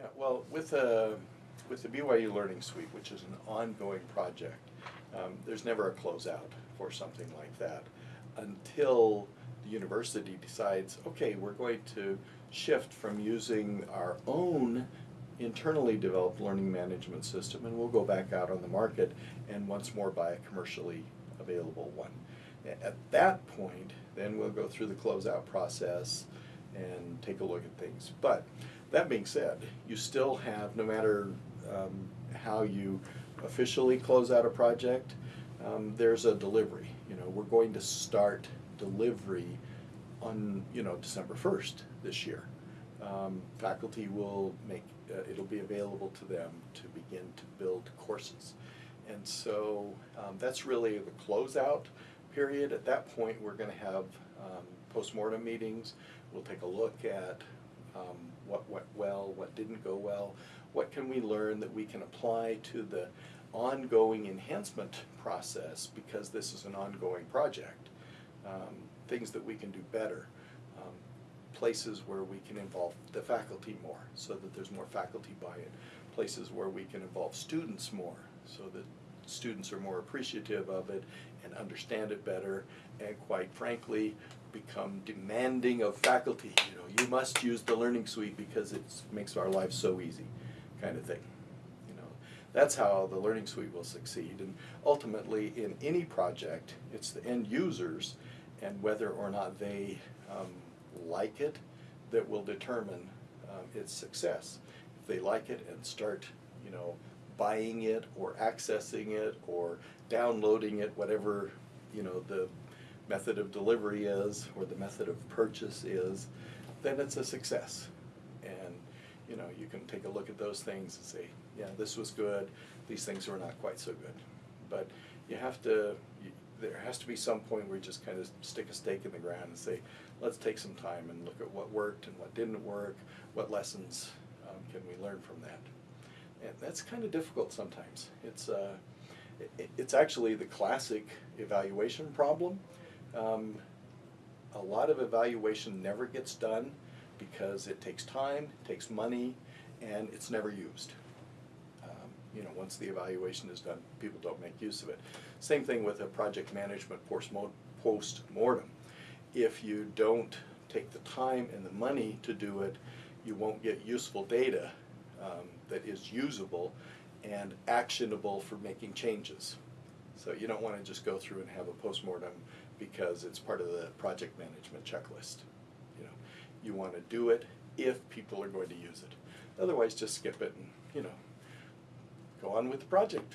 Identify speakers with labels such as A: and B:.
A: Yeah, well, with the, with the BYU Learning Suite, which is an ongoing project, um, there's never a closeout for something like that until the university decides, okay, we're going to shift from using our own internally developed learning management system and we'll go back out on the market and once more buy a commercially available one. At that point, then we'll go through the closeout process and take a look at things. But that being said, you still have, no matter um, how you officially close out a project, um, there's a delivery. You know, we're going to start delivery on, you know, December first this year. Um, faculty will make, uh, it'll be available to them to begin to build courses. And so um, that's really the closeout period. At that point, we're going to have um, postmortem meetings. We'll take a look at um, what went well, what didn't go well, what can we learn that we can apply to the ongoing enhancement process because this is an ongoing project. Um, things that we can do better, um, places where we can involve the faculty more so that there's more faculty buy-in, places where we can involve students more so that students are more appreciative of it and understand it better and quite frankly become demanding of faculty. You know, you must use the learning suite because it makes our lives so easy, kind of thing. You know, that's how the learning suite will succeed. And ultimately, in any project, it's the end users and whether or not they um, like it that will determine um, its success. If they like it and start, you know, buying it or accessing it or downloading it, whatever, you know, the method of delivery is or the method of purchase is, then it's a success. And, you know, you can take a look at those things and say, yeah, this was good, these things were not quite so good. But you have to, you- there has to be some point where you just kind of stick a stake in the ground and say, let's take some time and look at what worked and what didn't work, what lessons um, can we learn from that. And that's kind of difficult sometimes. It's, uh, it, it's actually the classic evaluation problem. Um, a lot of evaluation never gets done because it takes time, takes money, and it's never used. Um, You know, once the evaluation is done, people don't make use of it. Same thing with a project management post-mo- post-mortem. If you don't take the time and the money to do it, you won't get useful data um, that is usable and actionable for making changes. So you don't want to just go through and have a postmortem because it's part of the project management checklist. You know, you want to do it if people are going to use it. Otherwise, just skip it and, you know, go on with the project.